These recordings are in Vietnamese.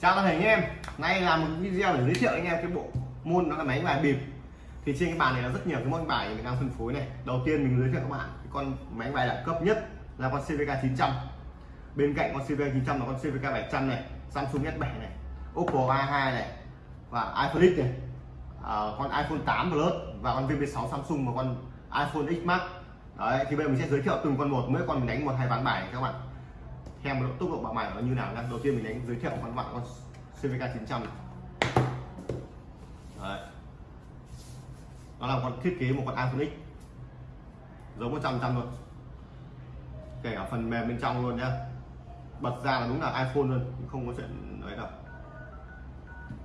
chào toàn thể anh em. Nay là một video để giới thiệu anh em cái bộ môn đó là máy bài bịp. Thì trên cái bàn này là rất nhiều cái môn bài mình đang phân phối này. Đầu tiên mình giới thiệu các bạn cái con máy bài đẳng cấp nhất là con CVK 900 bên cạnh con CVK 900 là con CVK 700 này Samsung S7 này Oppo A2 này và iPhone X này. À, con iPhone 8 Plus và con VP6 Samsung và con iPhone X Max. Đấy thì bây giờ mình sẽ giới thiệu từng con một. Mỗi con mình đánh một hai ván bài này các bạn thêm một tốc độ bạo bài nó như nào nhá. Đầu tiên mình đánh, giới thiệu con bạn con CVK 900 này. Đấy. nó là con thiết kế một con iPhone X giống 100 trăm luôn. Kể cả phần mềm bên trong luôn nhá. Bật ra là đúng là iPhone luôn không có chuyện đấy đâu.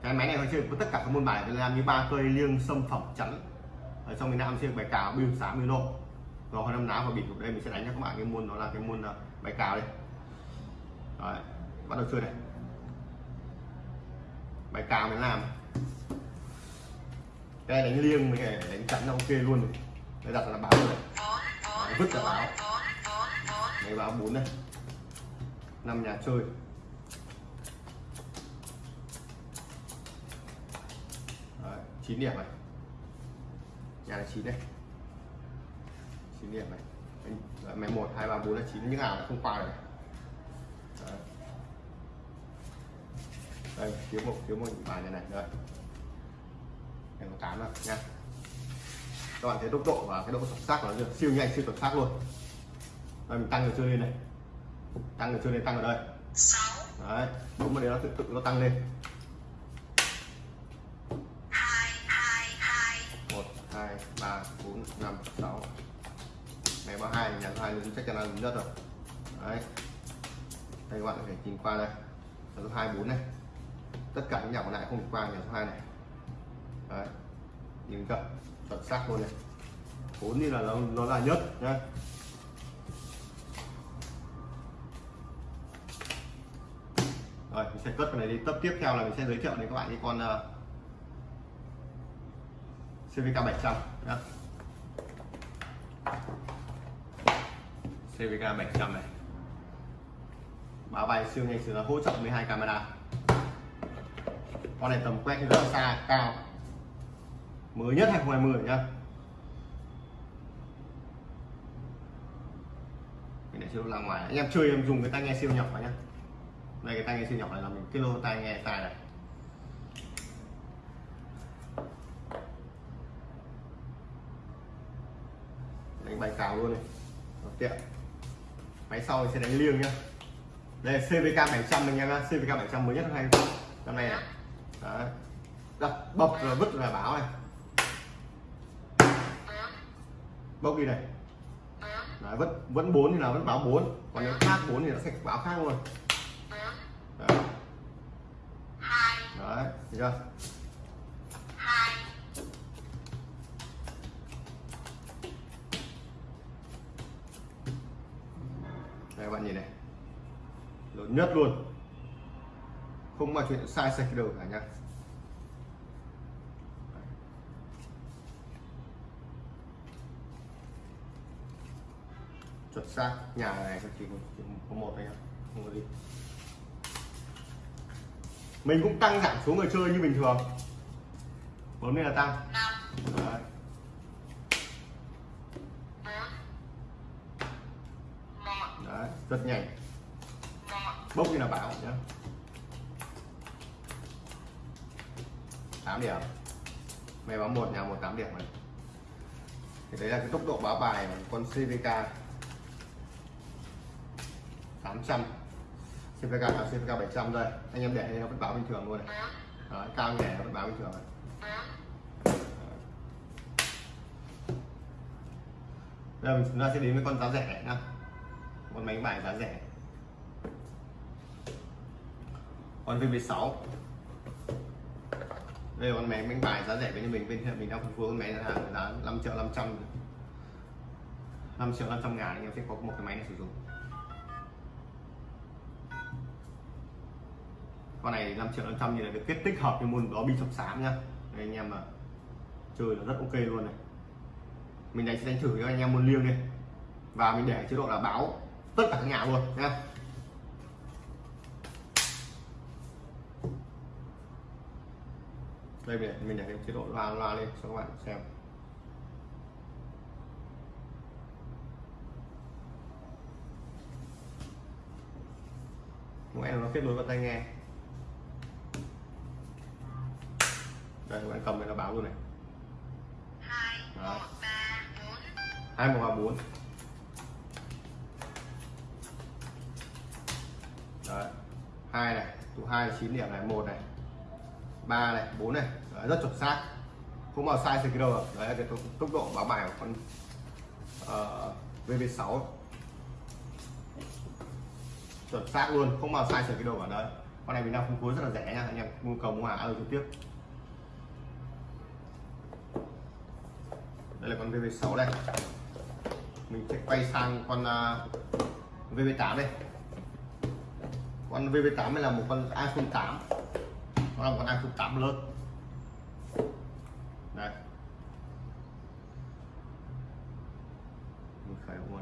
Cái máy này nó chơi với tất cả các môn bài làm như ba cây, liêng, sâm, phẩm chắn ở trong miền Nam chơi bài cào biêu sáng biêu nộ rồi hồi năm ná và bịt đây, mình sẽ đánh cho các bạn cái môn đó là cái môn ờ, bài cào đây. Đấy, bắt đầu chơi này. Bài cào mình làm. Cái đánh liêng với đánh chắn là ok luôn. Này. đây đặt là báo rồi. Này Đấy, vứt là báo. Này báo bốn này năm nhà chơi. Đấy, 9 điểm này. Nhà là 9 đây. 9 điểm này. Máy mày 1, 2, 3, 4 là 9 những nào là không qua được này. Đấy. đây thiếu một thiếu một bài này này đây. Này có tám rồi nha. Các bạn thấy tốc độ và cái độ chuẩn xác của nó siêu nhanh siêu chuẩn xác luôn. Đây mình tăng người chơi lên này. Tăng người chơi lên tăng ở đây. Đấy đúng mà đấy nó tự tự nó tăng lên. Một hai ba bốn năm sáu. Này ba hai nhà hai chắc chắn là lớn nhất rồi. Đấy đây các bạn có thể nhìn qua đây. Là số hai bốn này. Tất cả những nhà còn lại không được qua nhà số 2 này. Đấy. Nhìn cận chuẩn xác luôn này. Bốn như là nó, nó là nhất nhá. Rồi mình sẽ cất cái này đi. Tập tiếp theo là mình sẽ giới thiệu đến các bạn cái con uh, CVK 700 nhá. CVK 700 này mã vạch siêu nhanh sửa hỗ trợ 12 camera. Con này tầm quét rất xa cao. Mới nhất 2020 nhá. Mình để siêu ra ngoài. Anh em chơi em dùng cái tai nghe siêu nhỏ nhá. Đây, cái tai nghe siêu nhỏ này là mình kilo lô tai nghe tai này. Đánh bài cào luôn này. Tiện. Máy sau thì sẽ đánh liêng nhá đây CVK 700 anh em nhá. CVK 700 mới nhất hay năm nay này. Đấy. Đập bập rồi vứt là báo này. Bốc đi này. Đấy, vẫn vẫn bốn thì là vẫn báo bốn. Còn nếu khác bốn thì nó sẽ báo khác luôn. Đấy, đấy thấy chưa? Nhất luôn. Không mà chuyện sai sạch đâu cả nhá. Chuẩn xác nhà này chỉ có một thôi nhá không có gì. Mình cũng tăng giảm số người chơi như bình thường. Vốn này là tăng. Đấy. Đấy, rất nhanh bốc như là bảo? Nhá tám điểm. Mày báo một nhà một tám điểm này thì đấy là cái tốc độ báo bài của con CVK 800 CVK là CVK 700 đây anh em để nó vẫn báo bình thường luôn này. Đó, cao nhẹ nó vẫn báo bình thường này. Bây giờ chúng ta sẽ đến với con giá rẻ nhá. Con máy bài giá rẻ. Con VB6 đây là con máy bánh bài giá rẻ bên mình, bên hiện mình đang phân phối con máy hàng giá 5 triệu 500 5 triệu 500 ngàn, anh em sẽ có một cái máy này sử dụng. Con này 5 triệu 500 như là được kết tích hợp với môn đó bi chọc xám nhá. Đây, anh em mà chơi là rất ok luôn này. Mình đánh sẽ đánh thử cho anh em môn liêng đi. Và mình để chế độ là báo tất cả các nhà luôn nhá. Đây mình mình để chế độ loa loa lên cho các bạn xem. Mỗi em nó kết nối vào tai nghe. Đây, các bạn cầm này nó báo luôn này. Hai một ba bốn. Đấy. hai này, tụ hai là chín điểm này, một này ba này bốn này. Đấy, rất chuẩn xác. Không bao sai gì đâu rồi đấy là cái tốc, tốc độ báo bài của con ờ, uh, VV6 chuẩn xác luôn không bao sai sự cái đầu ở đấy. Con này mình đang phân phối rất là rẻ nha anh em mua cầu mua hàng alo trực tiếp. Đây là con VV6 đây. Mình sẽ quay sang con ờ, uh, VV8 đây. Con VV8 này là một con iPhone 8 nó là một con iPhone 8 lớn đây. Mình khởi động luôn.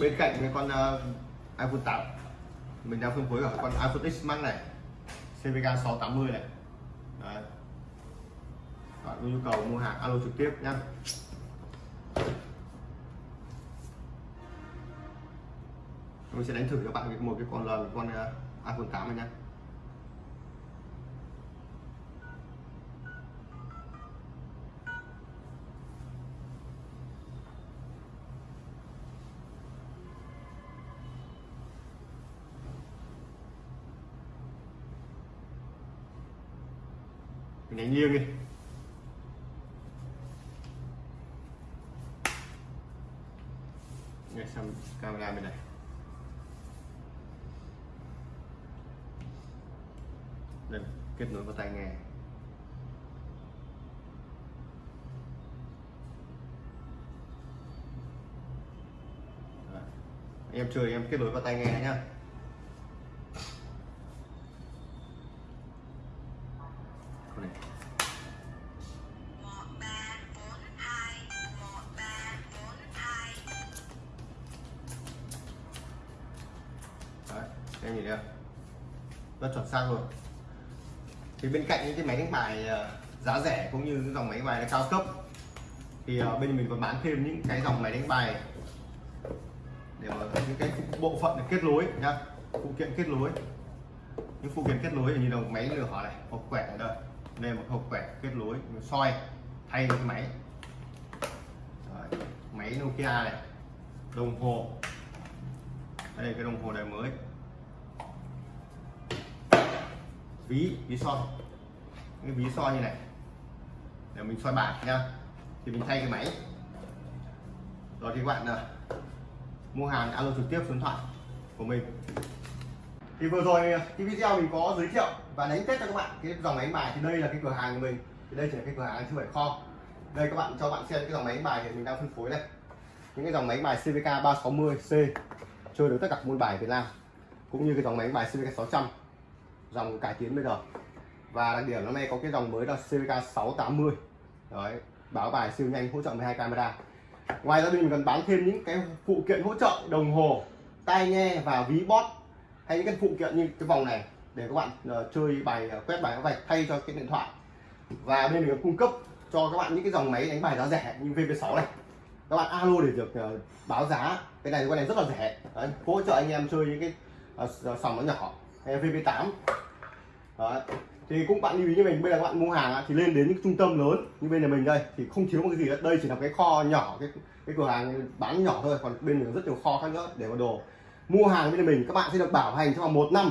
Bên cạnh cái con uh, iPhone 8 mình đang phân phối ở con iPhone X Max này CVK 680 này có nhu cầu mua hàng alo trực tiếp nhé mình sẽ đánh thử cho bạn một cái con lần con à, iPhone 8 này nhé mình đánh nghiêng đi ngay sang camera bên này. Đây kết nối vào tai nghe. Đấy. em chơi, em kết nối vào tai nghe nhá. Sang rồi? Thì bên cạnh những cái máy đánh bài ờ, giá rẻ cũng như dòng máy đánh bài cao cấp thì ờ, bên mình còn bán thêm những cái dòng máy đánh bài để mà những cái bộ phận để kết nối nhá phụ kiện kết nối. Những phụ kiện kết nối như là máy lửa này hộp quẹt ở đây đây một hộp quẹt kết nối soi thay cái máy. Đấy, máy Nokia này đồng hồ. Đây là cái đồng hồ này mới. Ví ví soi. Cái ví soi như này. Để mình soi bài nha. Thì mình thay cái máy. Rồi thì các bạn uh, mua hàng alo trực tiếp số điện thoại của mình. Thì vừa rồi à, cái video mình có giới thiệu và đánh test cho các bạn cái dòng máy bài. Thì đây là cái cửa hàng của mình. Thì đây chỉ là cái cửa hàng chứ phải kho. Đây các bạn cho bạn xem cái dòng máy bài thì mình đang phân phối đây. Những cái dòng máy bài CVK 360C chơi được tất cả môn bài Việt Nam cũng như cái dòng máy bài CVK 600 dòng cải tiến bây giờ. Và đặc điểm năm nay có cái dòng mới là CVK 680 đấy báo bài siêu nhanh hỗ trợ 12 camera. Ngoài ra mình còn bán thêm những cái phụ kiện hỗ trợ đồng hồ tai nghe và ví bot, hay những cái phụ kiện như cái vòng này để các bạn uh, chơi bài uh, quét bài vạch thay cho cái điện thoại. Và bên mình còn cung cấp cho các bạn những cái dòng máy đánh bài giá rẻ như VV6 này. Các bạn alo để được uh, báo giá. Cái này cái này rất là rẻ. Đấy, hỗ trợ anh em chơi những cái uh, sòng nó nhỏ. VP8 Đấy. thì cũng bạn lưu ý như mình bây giờ các bạn mua hàng thì lên đến những trung tâm lớn như bên nhà mình đây thì không thiếu một cái gì hết đây chỉ là cái kho nhỏ cái cái cửa hàng bán nhỏ thôi còn bên mình rất nhiều kho khác nữa để có đồ. Mua hàng bên nhà mình các bạn sẽ được bảo hành trong vòng một năm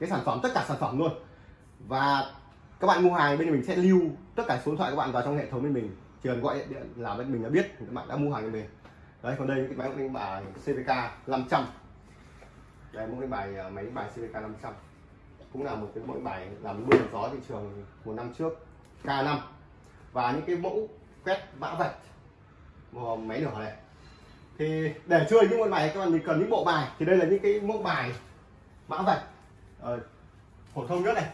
cái sản phẩm tất cả sản phẩm luôn. Và các bạn mua hàng bên nhà mình sẽ lưu tất cả số điện thoại các bạn vào trong hệ thống bên mình. Chỉ cần gọi điện, điện là bên mình đã biết các bạn đã mua hàng bên mình. Đấy còn đây cái máy đánh bài CVK 500 đây một cái bài ờ, máy bài CVK 500 cũng là một cái mẫu bài làm mưa gió thị trường một năm trước K5 và những cái mẫu quét mã vạch máy nhỏ này. Thì để chơi những môn bài các bạn mình cần những bộ bài. Thì đây là những cái mẫu bài mã vạch ờ, phổ thông nhất này.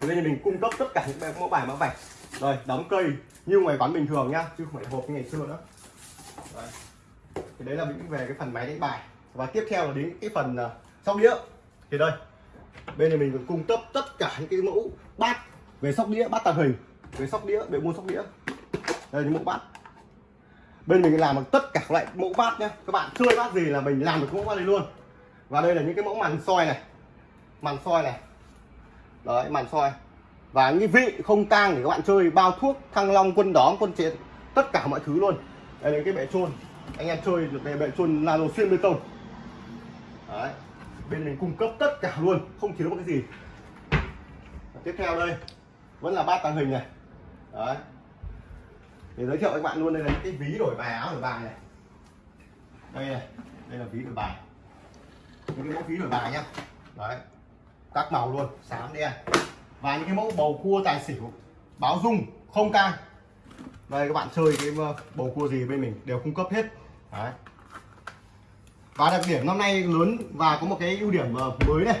Thì đây mình cung cấp tất cả những mẫu bài mã vạch. Rồi đóng cây như ngoài quán bình thường nhá chứ không phải hộp như ngày xưa nữa. Đấy. thì đấy là những về cái phần máy đánh bài và tiếp theo là đến cái phần à, sóc đĩa. Thì đây, bên này mình còn cung cấp tất cả những cái mẫu bát về sóc đĩa, bát tàng hình, về sóc đĩa, về mua sóc đĩa. Đây những mẫu bát. Bên mình làm được tất cả loại mẫu bát nhé các bạn chơi bát gì là mình làm được mẫu bát này luôn. Và đây là những cái mẫu màn soi này. Màn soi này. Đấy, màn soi. Và những vị không tang để các bạn chơi, bao thuốc, thăng long, quân đóm, quân chiến, tất cả mọi thứ luôn. Đây là cái bệ trôn. Anh em chơi được cái bệ trôn nano xuyên bê tông đấy. Bên mình cung cấp tất cả luôn, không thiếu một cái gì. Và tiếp theo đây, vẫn là bát tàng hình này. Đấy. Để giới thiệu với các bạn luôn, đây là những cái ví đổi bài áo, đổi bài này. Đây này, đây là ví đổi bài. Những cái mẫu ví đổi bài nhá. Đấy. Các màu luôn, xám đen. Và những cái mẫu bầu cua tài xỉu, báo dung, không can đây, các bạn chơi cái ờ, bầu cua gì bên mình đều cung cấp hết. Đấy và đặc điểm năm nay lớn và có một cái ưu điểm ờ, mới này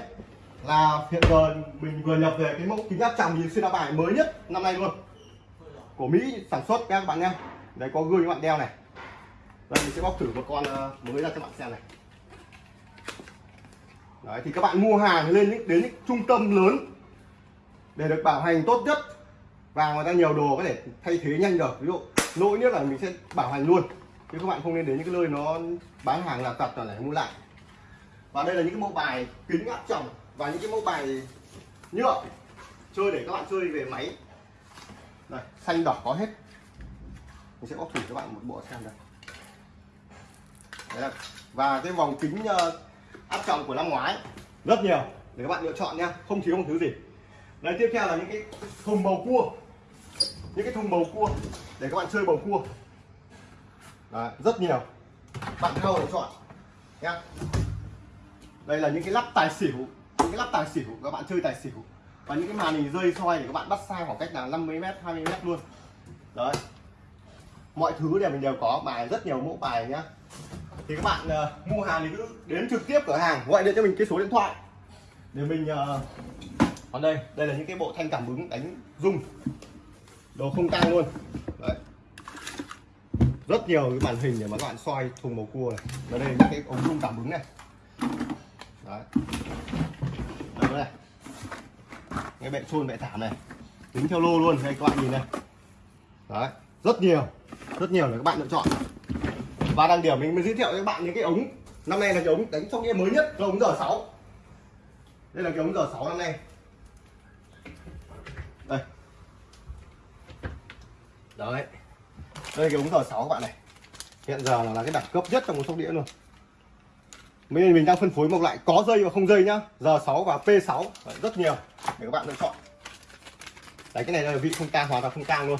là hiện giờ mình vừa nhập về cái mẫu kính áp tròng nhìn xuyên áo bài mới nhất năm nay luôn. Của Mỹ sản xuất các bạn nhé. Đấy, có gương các bạn đeo này. Đây, mình sẽ bóc thử một con ờ, mới ra cho bạn xem này. Đấy, thì các bạn mua hàng lên những, đến những trung tâm lớn để được bảo hành tốt nhất. Và người ta nhiều đồ có thể thay thế nhanh được. Ví dụ, lỗi nhất là mình sẽ bảo hành luôn chứ các bạn không nên đến những cái nơi nó bán hàng là tập là lại mua lại. Và đây là những cái mẫu bài kính áp tròng và những cái mẫu bài nhựa chơi để các bạn chơi về máy. Đây xanh đỏ có hết. Mình sẽ bóc thử cho bạn một bộ xem đây Đấy là, và cái vòng kính ờ, áp tròng của năm ngoái rất nhiều. Để các bạn lựa chọn nha không thiếu một thứ gì. Đây tiếp theo là những cái thùng bầu cua. Những cái thùng bầu cua để các bạn chơi bầu cua. Đấy, rất nhiều. Bạn nào để chọn nha đây là những cái lắp tài xỉu những cái lắp tài xỉu các bạn chơi tài xỉu. Và những cái màn hình rơi soi để các bạn bắt sai khoảng cách là 50 m 20 m luôn. Đấy. Mọi thứ đều mình đều có bài rất nhiều mẫu bài nhá. Thì các bạn uh, mua hàng thì cứ đến trực tiếp cửa hàng gọi điện cho mình cái số điện thoại. Để mình uh, còn đây đây là những cái bộ thanh cảm ứng đánh rung. Đồ không tăng luôn. Đấy rất nhiều cái màn hình để mà các bạn soi thùng bầu cua này. Và đây những cái ống rung cảm ứng này. Đấy. Đây. Này cái bệ trôn bệ thảm này. Tính theo lô luôn, đây các bạn nhìn này. Đấy, rất nhiều. Rất nhiều để các bạn lựa chọn. Và đang điểm mình mới giới thiệu cho các bạn những cái ống. Năm nay là cái ống đánh trong game mới nhất, là ống giờ 6 đây là cái ống giờ 6 năm nay. Đây. Đấy đây cái ống giờ 6 các bạn này. Hiện giờ là, cái đẳng cấp nhất trong một sóc đĩa luôn. Mình mình đang phân phối một loại có dây và không dây nhá. Giờ 6 và P6 rất nhiều để các bạn lựa chọn. Đấy cái này là vị không tang hoàn toàn không tang luôn.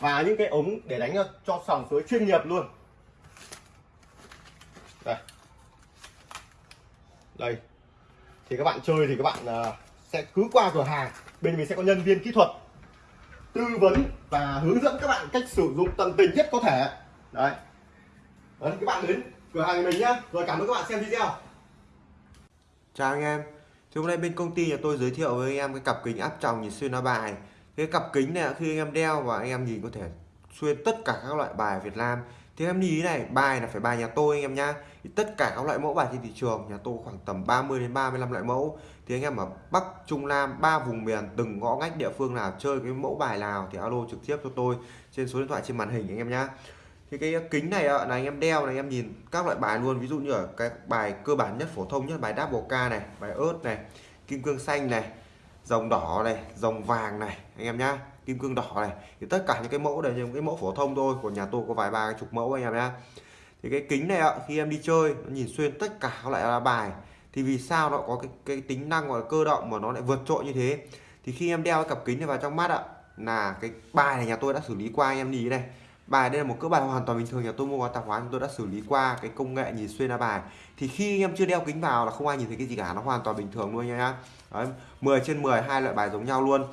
Và những cái ống để đánh cho sòng suối chuyên nghiệp luôn. Đây. Đây. Thì các bạn chơi thì các bạn uh, sẽ cứ qua cửa hàng. Bên mình sẽ có nhân viên kỹ thuật tư vấn và hướng dẫn các bạn cách sử dụng tận tình nhất có thể. Đấy. Đấy các bạn đến cửa hàng mình nhá. Rồi cảm ơn các bạn xem video. Chào anh em. Thì hôm nay bên công ty nhà tôi giới thiệu với anh em cái cặp kính áp tròng nhìn xuyên lá bài. Cái cặp kính này, khi anh em đeo và anh em nhìn có thể xuyên tất cả các loại bài Việt Nam thì em nhìn này, bài là phải bài nhà tôi anh em nhá. Thì tất cả các loại mẫu bài trên thị trường, nhà tôi khoảng tầm 30 đến 35 loại mẫu. Thì anh em ở Bắc, Trung Nam, ba vùng miền, từng ngõ ngách địa phương nào chơi cái mẫu bài nào thì alo trực tiếp cho tôi trên số điện thoại trên màn hình anh em nhá. Thì cái kính này là anh em đeo này, anh em nhìn các loại bài luôn. Ví dụ như ở cái bài cơ bản nhất, phổ thông nhất, bài double K này, bài ớt này, kim cương xanh này, dòng đỏ này, dòng vàng này, anh em nhá kim cương đỏ này. Thì tất cả những cái mẫu đều những cái mẫu phổ thông thôi của nhà tôi có vài ba chục mẫu anh em nhé. thì cái kính này ạ khi em đi chơi nó nhìn xuyên tất cả các loại bài. Thì vì sao nó có cái, cái tính năng gọi là cơ động mà nó lại vượt trội như thế? Thì khi em đeo cái cặp kính này vào trong mắt ạ là cái bài này nhà tôi đã xử lý qua anh em nhìn này. Bài đây là một cỡ bài hoàn toàn bình thường nhà tôi mua qua tạp hóa chúng tôi đã xử lý qua cái công nghệ nhìn xuyên ra bài. Thì khi em chưa đeo kính vào là không ai nhìn thấy cái gì cả nó hoàn toàn bình thường luôn nha nhá. 10 trên 10 hai loại bài giống nhau luôn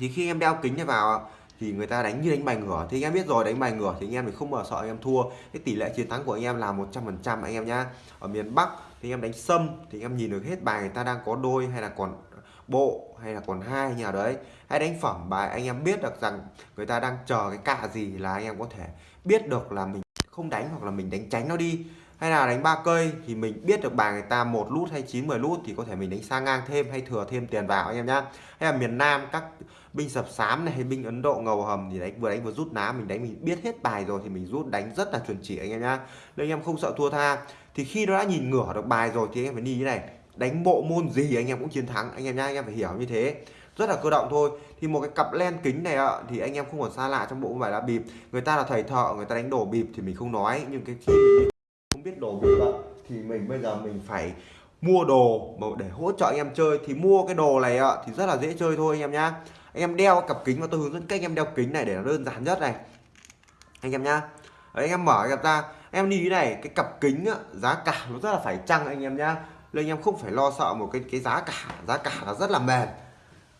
thì khi em đeo kính này vào thì người ta đánh như đánh bài ngửa thì anh em biết rồi đánh bài ngửa thì anh em thì không mở sợ anh em thua cái tỷ lệ chiến thắng của anh em là 100 phần trăm anh em nhá ở miền Bắc thì anh em đánh sâm thì anh em nhìn được hết bài người ta đang có đôi hay là còn bộ hay là còn hai nhà đấy hay đánh phẩm bài anh em biết được rằng người ta đang chờ cái cạ gì là anh em có thể biết được là mình không đánh hoặc là mình đánh tránh nó đi hay là đánh ba cây thì mình biết được bài người ta một lút hay 9 10 lút thì có thể mình đánh sang ngang thêm hay thừa thêm tiền vào anh em nhá. Hay là miền Nam các binh sập sám này hay binh Ấn Độ ngầu hầm thì đánh, vừa đánh vừa rút ná, mình đánh mình biết hết bài rồi thì mình rút đánh rất là chuẩn chỉ anh em nhá. Nên anh em không sợ thua tha. Thì khi nó đã nhìn ngửa được bài rồi thì anh em phải đi như này. Đánh bộ môn gì anh em cũng chiến thắng, anh em nhá, anh em phải hiểu như thế. Rất là cơ động thôi. Thì một cái cặp len kính này ạ, thì anh em không còn xa lạ trong bộ bài là bịp. Người ta là thầy thợ, người ta đánh đồ bịp thì mình không nói. Nhưng cái khi mình biết đồ bị ạ thì mình bây giờ mình phải mua đồ mà để hỗ trợ anh em chơi. Thì mua cái đồ này ạ thì rất là dễ chơi thôi anh em nhá. Anh em đeo cặp kính và tôi hướng dẫn cách anh em đeo kính này để nó đơn giản nhất này. Anh em nhá. Đấy, anh em mở cặp ra. Em đi này cái cặp kính á, giá cả nó rất là phải chăng anh em nhá. Nên anh em không phải lo sợ một cái cái giá cả giá cả là rất là mềm.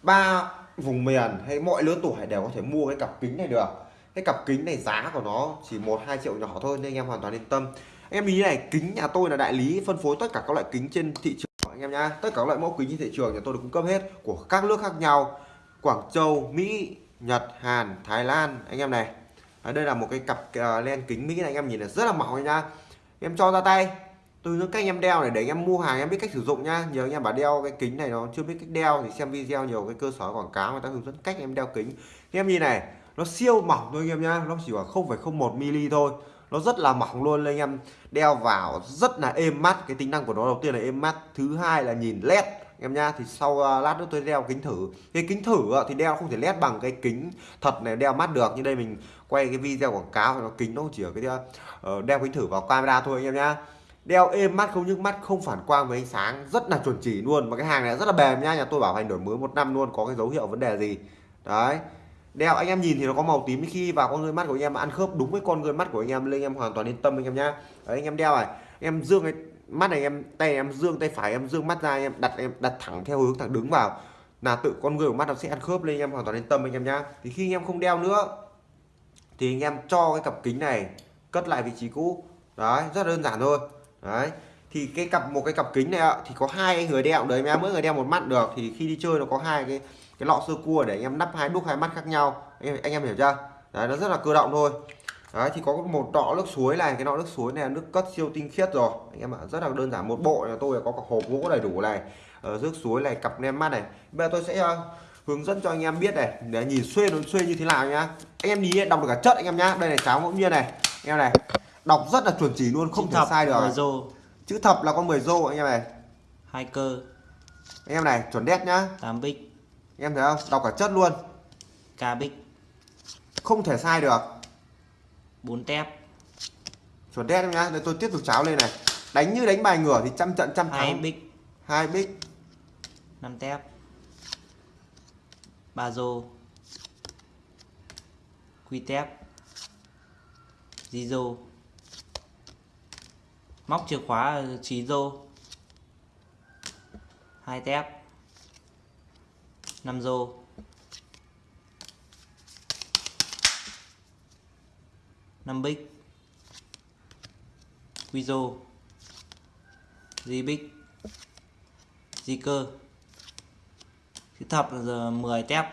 Ba vùng miền hay mọi lứa tuổi đều có thể mua cái cặp kính này được cái cặp kính này giá của nó chỉ một hai triệu nhỏ thôi nên anh em hoàn toàn yên tâm. Anh em ý này kính nhà tôi là đại lý phân phối tất cả các loại kính trên thị trường anh em nhá. Tất cả các loại mẫu kính trên thị trường nhà tôi được cung cấp hết của các nước khác nhau. Quảng Châu Mỹ Nhật Hàn Thái Lan. Anh em này Đấy, đây là một cái cặp uh, len kính Mỹ này anh em nhìn là rất là mỏng nha. Em cho ra tay. Tôi hướng cách em đeo này để anh em mua hàng em biết cách sử dụng nhá. Nhiều anh em bảo đeo cái kính này nó chưa biết cách đeo thì xem video nhiều cái cơ sở quảng cáo người ta hướng dẫn cách em đeo kính. Anh em nhìn này nó siêu mỏng thôi anh em nhá nó chỉ khoảng 0,01 mm thôi. Nó rất là mỏng luôn anh em. Đeo vào rất là êm mắt. Cái tính năng của nó đầu tiên là êm mắt thứ hai là nhìn led. Em nha thì sau uh, lát nữa tôi đeo kính thử. Cái kính thử uh, thì đeo không thể led bằng cái kính thật này đeo mắt được. Như đây mình quay cái video quảng cáo thì nó kính nó chỉ ở cái uh, đeo kính thử vào camera thôi anh em nhá. Đeo êm mắt không nhức mắt không phản quang với ánh sáng. Rất là chuẩn chỉ luôn. Mà cái hàng này rất là bền nha nhà tôi bảo hành đổi mới một năm luôn có cái dấu hiệu vấn đề gì. Đấy đeo anh em nhìn thì nó có màu tím khi vào con người mắt của anh em ăn khớp đúng với con người mắt của anh em lên anh em hoàn toàn yên tâm anh em nhá đấy anh em đeo này em dương cái mắt này em tay em dương tay phải em dương mắt ra em đặt em đặt thẳng theo hướng thẳng đứng vào là tự con người của mắt nó sẽ ăn khớp lên anh em hoàn toàn yên tâm anh em nhá thì khi anh em không đeo nữa thì anh em cho cái cặp kính này cất lại vị trí cũ đấy rất đơn giản thôi đấy thì cái cặp một cái cặp kính này thì có hai người đeo đấy em mỗi người đeo một mắt được thì khi đi chơi nó có hai cái cái lọ sơ cua để anh em nắp hai đúc hai mắt khác nhau. Anh em, anh em hiểu chưa? Đấy nó rất là cơ động thôi. Đấy thì có một lọ nước suối này cái lọ nước suối này là nước cất siêu tinh khiết rồi. Anh em ạ rất là đơn giản một bộ nhà tôi có cả hộp gỗ đầy đủ này ở nước suối này cặp nem mắt này. Bây giờ tôi sẽ uh, hướng dẫn cho anh em biết này để nhìn xuyên nó xuyên như thế nào nhá. Anh em nhìn đọc được cả chất anh em nhá. Đây này cháo ngẫu nhiên này. Anh em này đọc rất là chuẩn chỉ luôn không Chữ thể sai được. rô. Chữ thập là con 10 rô anh em này. Hai cơ. Anh em này chuẩn đét nhá. Tám bích. anh em thấy không? Đọc cả chất luôn. Ca bích. Không thể sai được. Bốn tép. Chuẩn đét em nhá. Đây tôi tiếp tục cháo lên này. Đánh như đánh bài ngửa thì trăm trận trăm hai thắng. Bích. Hai bích. Năm tép. Ba rô. Quy tép. Di rô. Móc chìa khóa trí rô. Hai tép năm rô. Năm bích. Quy rô. Di bích. Di cơ. Chữ thập là giờ 10 tép.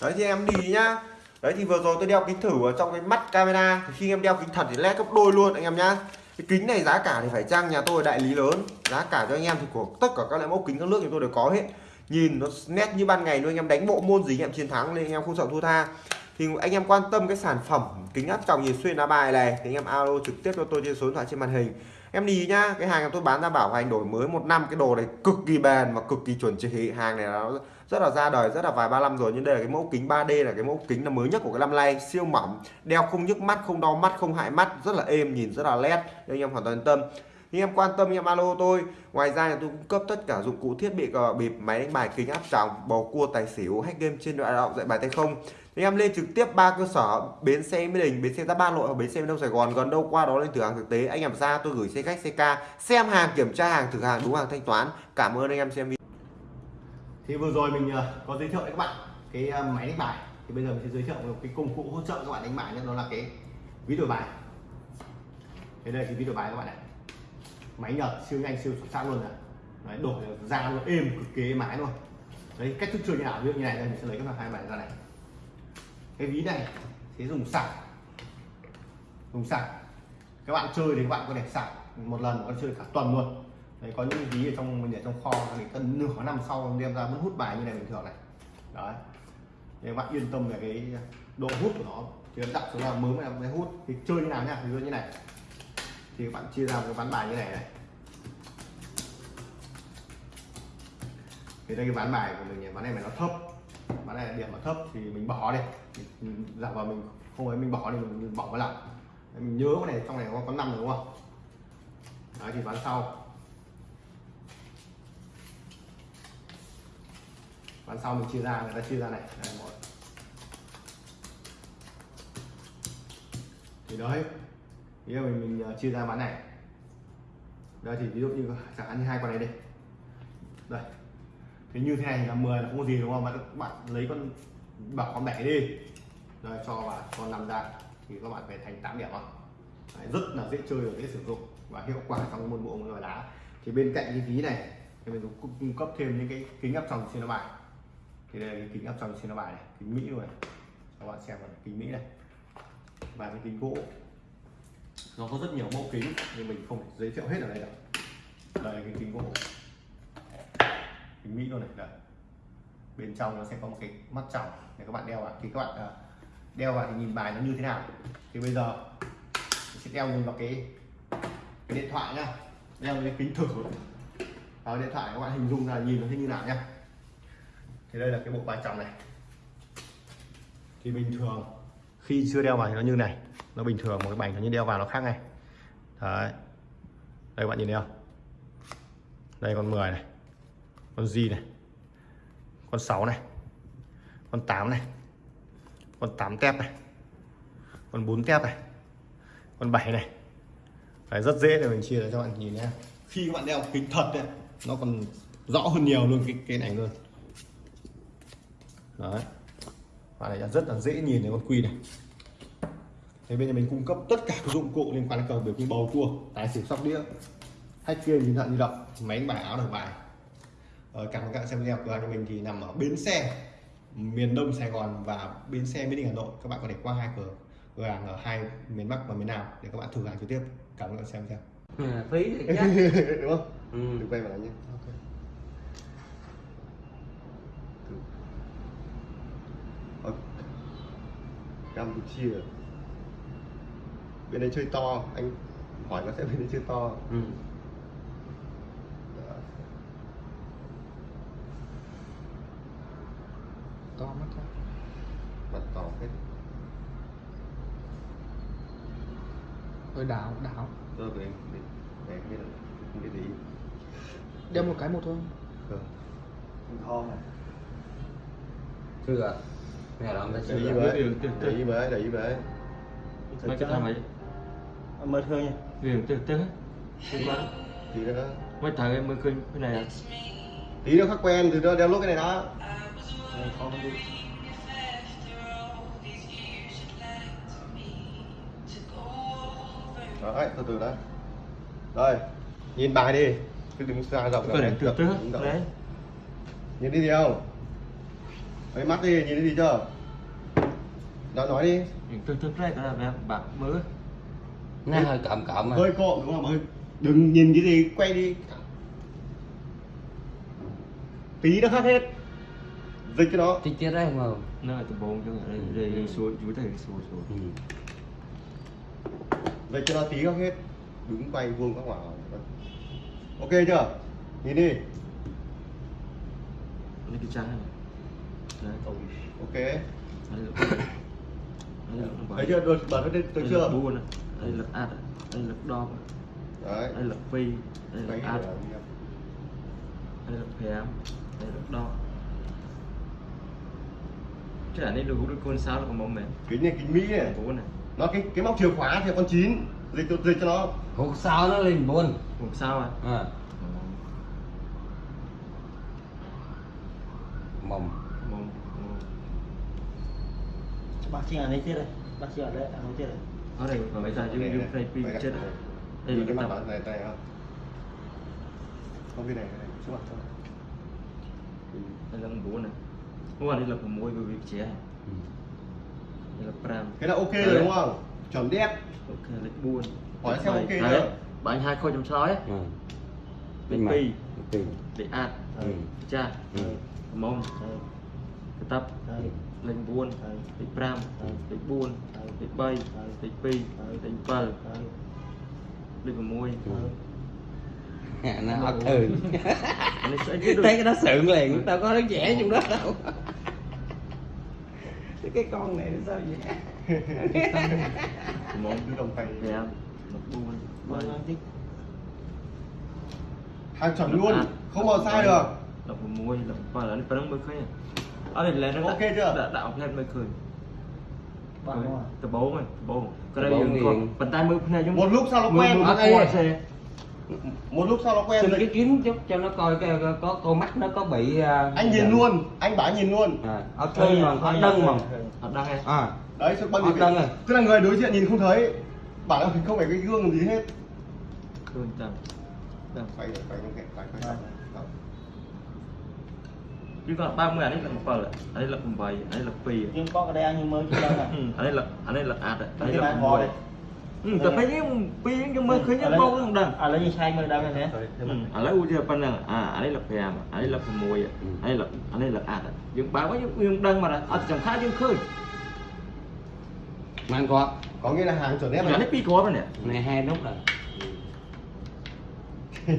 Đấy thì em đi nhá. Đấy thì vừa rồi tôi đeo kính thử ở trong cái mắt camera. Thì khi em đeo kính thật thì led gấp đôi luôn anh em nhá. Cái kính này giá cả thì phải chăng nhà tôi đại lý lớn. Giá cả cho anh em thì của tất cả các loại mẫu kính các nước thì tôi đều có hết nhìn nó nét như ban ngày luôn, anh em đánh bộ môn gì anh em chiến thắng nên anh em không sợ thua tha. Thì anh em quan tâm cái sản phẩm kính áp tròng nhìn xuyên lá bài này, thì anh em alo trực tiếp cho tôi trên số điện thoại trên màn hình. Em đi nhá, cái hàng tôi bán ra bảo hành đổi mới một năm, cái đồ này cực kỳ bền và cực kỳ chuẩn chỉ. Hàng này nó rất là ra đời, rất là vài ba năm rồi, nhưng đây là cái mẫu kính 3D là cái mẫu kính là mới nhất của cái năm nay. Siêu mỏng, đeo không nhức mắt, không đau mắt, không hại mắt, rất là êm, nhìn rất là nét nên anh em hoàn toàn yên tâm nhưng em quan tâm em alo tôi. Ngoài ra tôi cung cấp tất cả dụng cụ thiết bị cờ bịp, máy đánh bài, kính áp tròng, bầu cua, tài xỉu, hack game trên đoạn động dạy bài tay không. Thì em lên trực tiếp ba cơ sở, bến xe mỹ đình, bến xe giáp ba nội và bến xe đông sài gòn. Gần đâu qua đó lên thử hàng thực tế. Anh em ra, tôi gửi xe khách ck xem hàng, kiểm tra hàng, thử hàng, đúng hàng, thanh toán. Cảm ơn anh em xem video. Thì vừa rồi mình ờ, có giới thiệu với các bạn cái ờ, máy đánh bài. Thì bây giờ mình sẽ giới thiệu một cái công cụ hỗ trợ các bạn đánh bài nhé. Đó là cái ví đổi bài. Thế đây thì ví đổi bài các bạn này máy nhật siêu nhanh siêu xuất sắc luôn này. Đấy, đổi ra nó êm cực kỳ máy luôn. Đấy cách thức chơi như nào? Ví dụ như này đây mình sẽ lấy cái hai bài ra này. Cái ví này sẽ dùng sạc. Dùng sạc. Các bạn chơi thì các bạn có thể sạc một lần có chơi cả tuần luôn. Đấy có những ví ở trong mình để trong kho thì tận nửa năm sau đem ra vẫn hút bài như này bình thường này. Đấy. Để các bạn yên tâm về cái độ hút của nó. Chứ đặt xuống là mới mới hút. Thì chơi như nào nha ví dụ như này thì các bạn chia ra một cái ván bài như này này. Thì đây cái ván bài của mình ván này mà nó thấp ván này điểm nó thấp thì mình bỏ đi. Mình giả vào mình không ấy mình bỏ đi mình, mình bỏ vào lại mình nhớ cái này trong này có có năm đúng không? Đấy thì ván sau. Ván sau mình chia ra người ta chia ra này. Đây một. Thì đấy ví dụ mình, mình uh, chia ra bán này. Đây thì ví dụ như chẳng hạn như hai con này đi đây. Thế như thế này là 10 là không có gì đúng không? Mà các bạn lấy con bảo con bảy đi. Rồi cho vào con nằm ra thì các bạn phải thành 8 điểm không Đấy, rất là dễ chơi và dễ sử dụng và hiệu quả trong môn bộ môn đá. Thì bên cạnh cái ví này thì mình cũng cung cấp thêm những cái kính áp tròng trên nó bài. Thì đây là cái kính áp tròng trên nó bài này kính mỹ rồi các bạn xem là kính mỹ này. Và cái kính gỗ nó có rất nhiều mẫu kính, nhưng mình không thể giới thiệu hết ở đây đâu. Đây là cái kính gỗ. Kính mỹ luôn này, đây. bên trong nó sẽ có một cái mắt tròng. Để các bạn đeo vào. Thì các bạn à, đeo vào thì nhìn bài nó như thế nào. Thì bây giờ, mình sẽ đeo nhìn vào cái cái điện thoại nhá. Đeo cái kính thử. Vào điện thoại, các bạn hình dung là nhìn nó thế như nào nhá. Thì đây là cái bộ bài tròng này. Thì bình thường, khi chưa đeo vào thì nó như này nó bình thường một cái bành nó như đeo vào nó khác này đấy. Đây các bạn nhìn thấy không? Đây con 10 này con gì này con 6 này con 8 này con 8 tép này con 4 tép này con 7 này. Đấy, rất dễ để mình chia cho bạn nhìn nhé. Khi các bạn đeo kính thật ấy, nó còn rõ hơn nhiều luôn cái cái này luôn. Đấy. Bạn này rất là dễ nhìn thấy con quy này thế bây giờ mình cung cấp tất cả các dụng cụ liên quan đến cờ biểu như bầu cua tài xỉu sóc đĩa hack game điện thoại di động máy đánh bài áo đổi bài. Ờ, cảm ơn các bạn xem video của mình thì nằm ở bến xe miền đông sài gòn và bến xe mỹ đình hà nội. Các bạn có thể qua hai cửa cửa hàng ở hai miền bắc và miền nam để các bạn thử hàng trực tiếp. Cảm ơn các bạn xem video. À, phí thì đúng không? Ừ. được quay vào lại nhé. Ok. Thử. Ờ, Campuchia bên đây chơi to anh hỏi nó sẽ bên đây chơi to. Ừ. Đó. to mắt thôi. Mặt to hết. Hơi đảo, đảo. Tôi về để để cái là không biết gì Đeo một cái một thôi. Ờ. thon này. Chưa mẹ làm ta để ý chưa với Đường từ từ. để ý với. để ý với mấy cái thằng ấy mới thương nha. Viền từ từ tí nữa mấy thằng em mới khơi cái này à? Tí nữa khắc quen từ đó đeo lúc cái này đó. Này, con đi. Đấy từ từ đấy đây nhìn bài đi. Cứ đứng xa rộng cái này từ từ đấy. Nhìn đi gì không? Mấy mắt đi nhìn thấy gì chưa? Đó nói đi. Viền từ từ này cái là bạc mới Nó hơi cộm cộm mà hơi cộm đúng không hơi đừng nhìn cái gì quay đi. Tí nó khác hết. Dịch cho nó Tí tiết đấy mà. Nó là từ bốn cho đây đây đây xuống chú thầy xuống xuống. Ừ. dịch cho nó tí khác hết. Đứng quay vuông các hỏa ok chưa? Nhìn đi. Lấy cái trái này đấy ok. Đây đây thấy chưa? Được bật hết đây được chưa buôn này đây là ạt đây là đo đấy. Đây là phi. Đây là hết ạt đây là phèm đây là đo cái này được được con sao là còn mỏng mềm kính này kính mỹ này. Bốn này. Nó cái cái móc chìa khóa thì con chín. Dịch cho dịch cho nó. Hộp sao nó lên buồn một sao à? À. Mầm mỏng bác sĩ ở đây chết đây. Bác sĩ ở đây ở đây chết đây ở đây và bây giờ dùng dùng này pin đây, chết đây. rồi đây. Là cái cái mặt này này không không cái này cái này trước mặt thôi. Đây là bốn này mua đây là của môi bởi vì trẻ Ừ. đây là pram. Thế là ok rồi đúng không? Chuẩn đét. Ok lịch buôn Hỏi xem ok đấy bạn hai khôi chấm sói ấy Ừ. lịch Mày. pi. lịch ạt Ừ. cha. Ừ. mông. Cái tập lịch buôn lịch pram lịch buôn lịch bay lịch pi lịch pal lịch của môi Ừ. À, nó ấp ừ anh ấy sẽ chứ được thấy cái đó sượng liền tao có nó vẽ trong đó đâu cái con này nó sao vậy mông cứ đồng tay đẹp lịch buôn bay hàng chuẩn luôn không bao sai được của môi là phải là phải mới khơi ở đây là nó Ok chưa? đã đạo lên mới à? từ bố mày từ bố cái đây nghiền. con bàn tay mới này giống một lúc sau nó mưa quen mưa Ở đây. qua xe một lúc sau nó quen xin cái kiếm chút cho nó coi cái có con mắt nó có bị à, anh nhìn luôn anh bảo anh nhìn luôn à, ở trên mà có đân mà ở đây hay à đấy sự băng đăng rồi. tức là người đối diện nhìn không thấy bảo không phải cái gương gì hết phải phải phải phải phải phải chứ còn 30 anh ấy là một phần ở đây là cùng bảy ở đây là pì nhưng có cái đây nhưng mới chưa đâu nè. Ừ, ở đây là ở đây là ạt đây Cái là này cùng đây. ừ tập phải những pì nhưng mới khơi những bao cũng đằng. à lấy sai mới đâu này thế. Ừ, ở đây udah pandang à ở đây là phèm ở đây là phèm mùi ở đây là ở đây là ạt những báo có những những đăng mà là ở chẳng khác những khơi. Mang có có nghĩa là hàng chuẩn ép đây này pi có mà nè. Này hai nút rồi.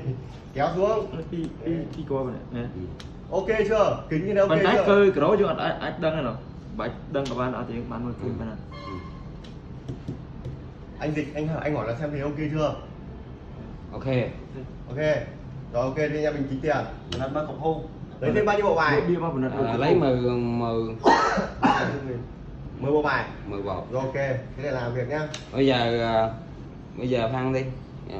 Kéo xuống. Pi pi pi có mà nè ok chưa? Kính như thế ok chưa? cái đó chứ ở ở đăng này nào? Bảy đăng các bạn ở thì bạn mới bên này anh dịch anh hỏi anh hỏi là xem thì ok chưa? Ok. Ok. Rồi ok đi nha mình tính tiền. Nó mới cục hôn lấy thêm bao nhiêu bộ bài? Mà bên này à, lấy mười mười. Mười bộ bài. Mười bột rồi ok thế để làm việc nhá. Bây giờ à, bây giờ phan đi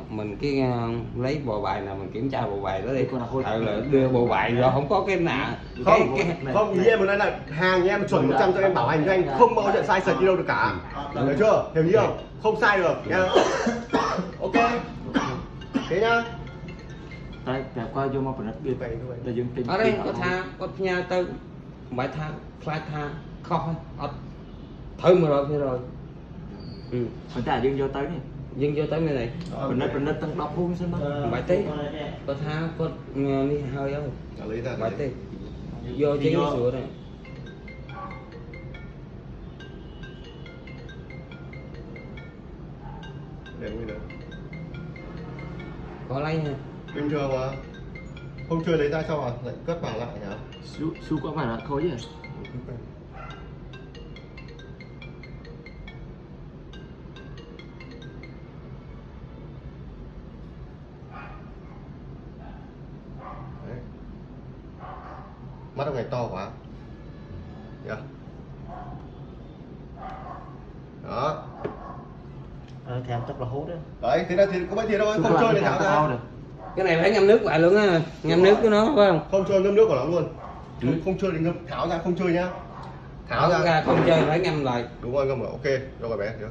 mình cái à, lấy bộ bài nào mình kiểm tra bộ bài đó đi. Nào hôi. ừ, là đưa bộ bài rồi không có cái nạ không cái, cái, không ý em nói là hàng em chuẩn 100 cho em bảo hành cho anh không bao giờ sai sật đi đâu được cả. Hiểu chưa? Hiểu chưa không? Sai được nhá. Ok. Thế nhá. Tay kẹp qua vô mà này Vậy thôi. là dương tình ở đây có tha có nhà tư bài tha fly tha kho ở thử mà rồi rồi. Ừ. mình ta dương vô tới nè dừng vô tới bên này. Bên đây bên đây tăng đọc luôn xem đó bài tí. có tha có nghe đi hơi không? Trả lấy ra bài tí. Vô chế sữa này. Để nguyên được có lấy nha. Bình thường mà không chơi lấy ra cho vào lại cất vào lại nhá su su có phải là khối gì Đấy. Thế là thì có mấy tiền đâu không chơi để tháo ra. cái này phải ngâm nước lại luôn á ngâm nước của nó phải không? Không chơi ngâm nước của nó luôn. Không, không chơi thì ngâm tháo ra không chơi nhá. Tháo tháo ra. ra không chơi phải ngâm lại. Đúng rồi ngâm rồi ok. Rồi bé được